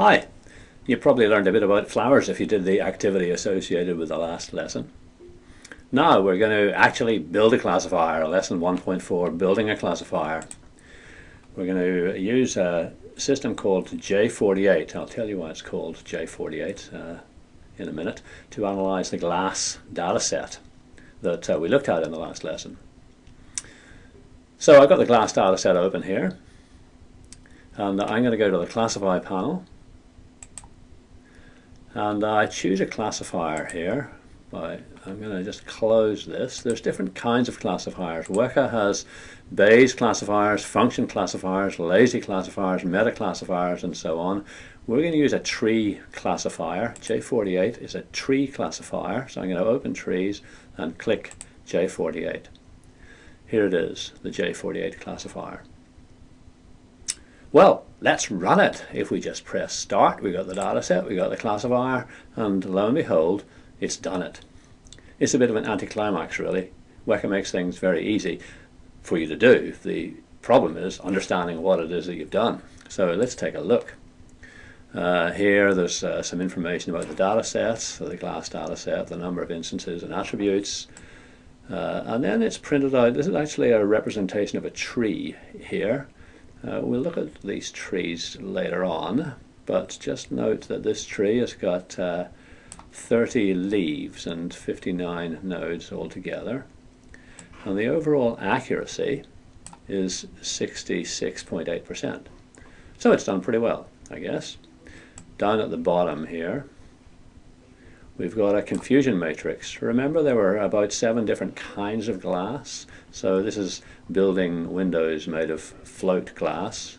Hi, you probably learned a bit about flowers if you did the activity associated with the last lesson. Now we're going to actually build a classifier, lesson 1.4, building a classifier. We're going to use a system called J48, I'll tell you why it's called J48 uh, in a minute, to analyze the glass data set that uh, we looked at in the last lesson. So I've got the glass data set open here, and I'm going to go to the classify panel and I choose a classifier here by I'm going to just close this. There's different kinds of classifiers. Weka has Bayes classifiers function classifiers lazy classifiers meta classifiers and so on. We're going to use a tree classifier. J48 is a tree classifier so I'm going to open trees and click J48 here it is the J48 classifier. Well, let's run it. If we just press start, we got the data set, we got the classifier, and lo and behold, it's done it. It's a bit of an anticlimax, really. Weka makes things very easy for you to do. The problem is understanding what it is that you've done. So let's take a look. Uh, here there's uh, some information about the data sets, so the glass data set, the number of instances and attributes, uh, and then it's printed out. This is actually a representation of a tree here. Uh, we'll look at these trees later on, but just note that this tree has got uh, 30 leaves and 59 nodes altogether. And the overall accuracy is 66.8%. So it's done pretty well, I guess. Down at the bottom here, we've got a confusion matrix. Remember there were about seven different kinds of glass. So this is building windows made of float glass.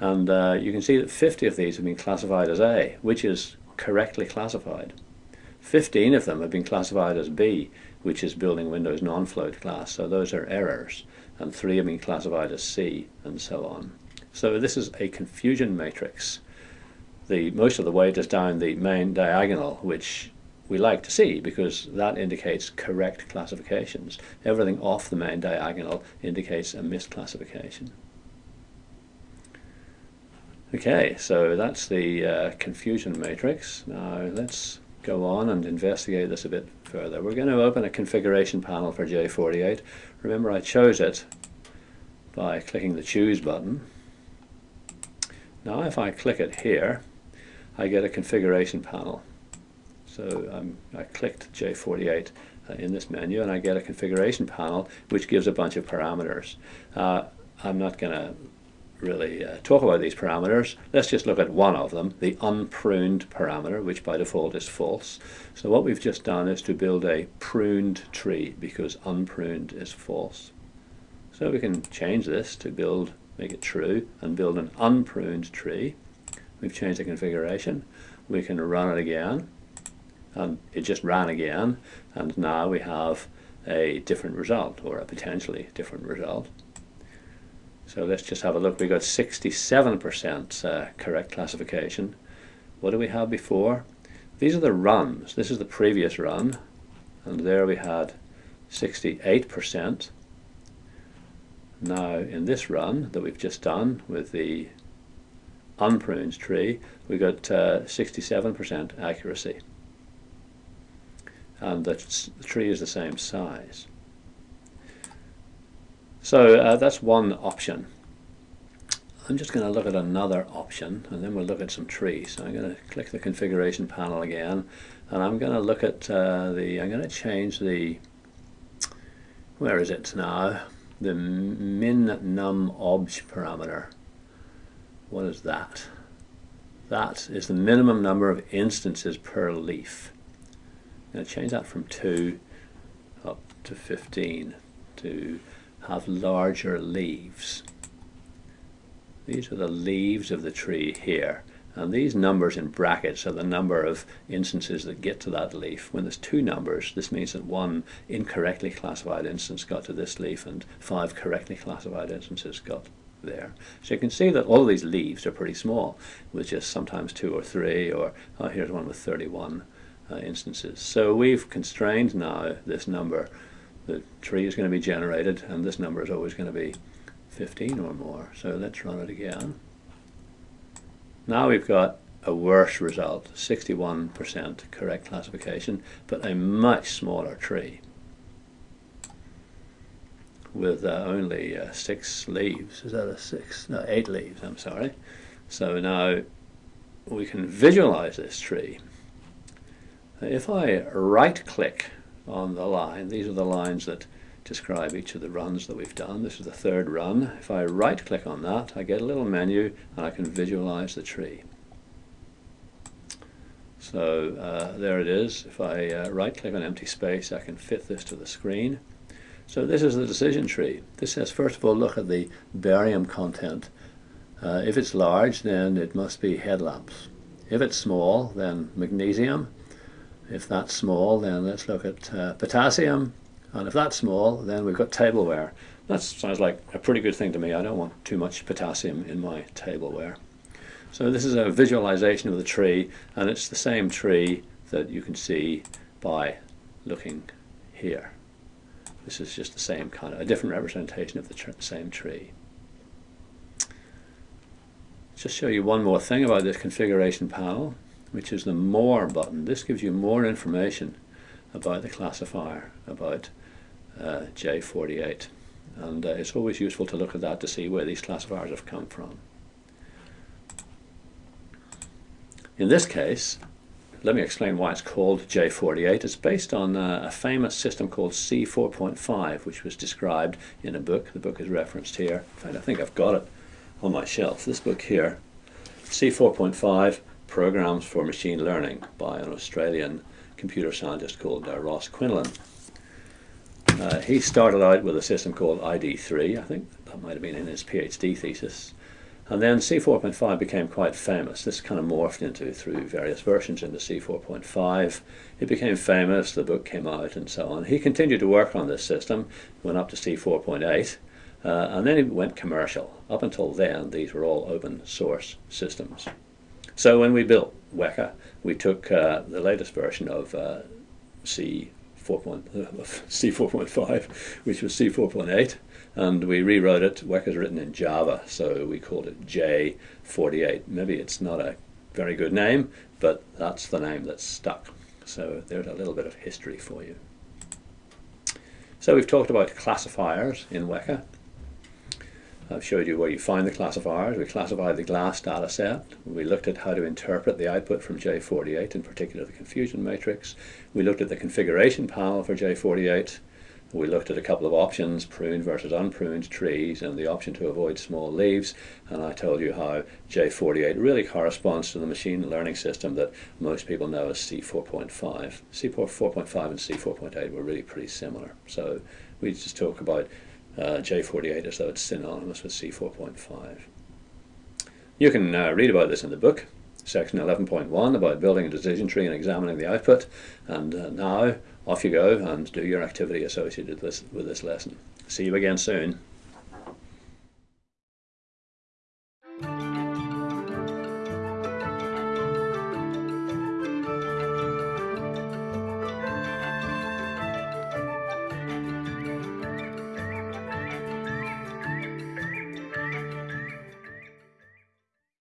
And uh, you can see that 50 of these have been classified as A, which is correctly classified. 15 of them have been classified as B, which is building windows non-float glass, so those are errors. And three have been classified as C, and so on. So this is a confusion matrix the most of the weight is down the main diagonal, which we like to see because that indicates correct classifications. Everything off the main diagonal indicates a misclassification. Okay, so that's the uh, confusion matrix. Now let's go on and investigate this a bit further. We're going to open a configuration panel for J48. Remember I chose it by clicking the choose button. Now if I click it here, I get a configuration panel. So um, I clicked J48 uh, in this menu and I get a configuration panel which gives a bunch of parameters. Uh, I'm not going to really uh, talk about these parameters. Let's just look at one of them, the unpruned parameter, which by default is false. So what we've just done is to build a pruned tree because unpruned is false. So we can change this to build, make it true, and build an unpruned tree. We've changed the configuration. We can run it again and it just ran again and now we have a different result or a potentially different result. So let's just have a look. We got 67% uh, correct classification. What do we have before? These are the runs. This is the previous run and there we had 68%. Now in this run that we've just done with the unpruned tree, we got 67% uh, accuracy. And the, the, tree is the same size. So uh, that's one option. I'm just going to look at another option and then we'll look at some trees. So I'm going to click the configuration panel again and I'm going to look at uh, the, I'm going to change the, where is it now? The min num obj parameter. What is that? That is the minimum number of instances per leaf. I'm going to change that from 2 up to 15 to have larger leaves. These are the leaves of the tree here. And these numbers in brackets are the number of instances that get to that leaf. When there's two numbers, this means that one incorrectly classified instance got to this leaf and five correctly classified instances got there. So you can see that all of these leaves are pretty small, with just sometimes two or three, or oh, here's one with 31 uh, instances. So we've constrained now this number. The tree is going to be generated, and this number is always going to be 15 or more. So let's run it again. Now we've got a worse result, 61% correct classification, but a much smaller tree with uh, only uh, six leaves. Is that a six? No, eight leaves, I'm sorry. So now we can visualize this tree. If I right click on the line, these are the lines that describe each of the runs that we've done. This is the third run. If I right click on that, I get a little menu and I can visualize the tree. So uh, there it is. If I uh, right click on empty space, I can fit this to the screen. So this is the decision tree. This says first of all look at the barium content. Uh, if it's large then it must be headlamps. If it's small then magnesium. If that's small then let's look at uh, potassium and if that's small then we've got tableware. That sounds like a pretty good thing to me. I don't want too much potassium in my tableware. So this is a visualization of the tree and it's the same tree that you can see by looking here. This is just the same kind of, a different representation of the tr same tree. Just show you one more thing about this configuration panel, which is the More button. This gives you more information about the classifier, about uh, J48. And uh, it's always useful to look at that to see where these classifiers have come from. In this case, let me explain why it's called J48. It's based on uh, a famous system called C4.5, which was described in a book. The book is referenced here. In fact, I think I've got it on my shelf. This book here, C4.5, Programs for Machine Learning by an Australian computer scientist called uh, Ross Quinlan. Uh, he started out with a system called ID3, I think that might have been in his PhD thesis. And then C4.5 became quite famous. This kind of morphed into, through various versions, into C4.5. It became famous, the book came out, and so on. He continued to work on this system, went up to C4.8, uh, and then he went commercial. Up until then, these were all open source systems. So when we built Weka, we took uh, the latest version of uh, C4.5, which was C4.8, and we rewrote it. Weka is written in Java, so we called it J48. Maybe it's not a very good name, but that's the name that's stuck. So there's a little bit of history for you. So we've talked about classifiers in Weka. I've showed you where you find the classifiers. We classified the GLASS data set. We looked at how to interpret the output from J48, in particular the confusion matrix. We looked at the configuration panel for J48. We looked at a couple of options, pruned versus unpruned trees, and the option to avoid small leaves, and I told you how J48 really corresponds to the machine learning system that most people know as C4.5. C4.5 and C4.8 were really pretty similar, so we just talk about J48 as though it's synonymous with C4.5. You can uh, read about this in the book, section 11.1 about building a decision tree and examining the output, and uh, now off you go and do your activity associated with this, with this lesson. See you again soon.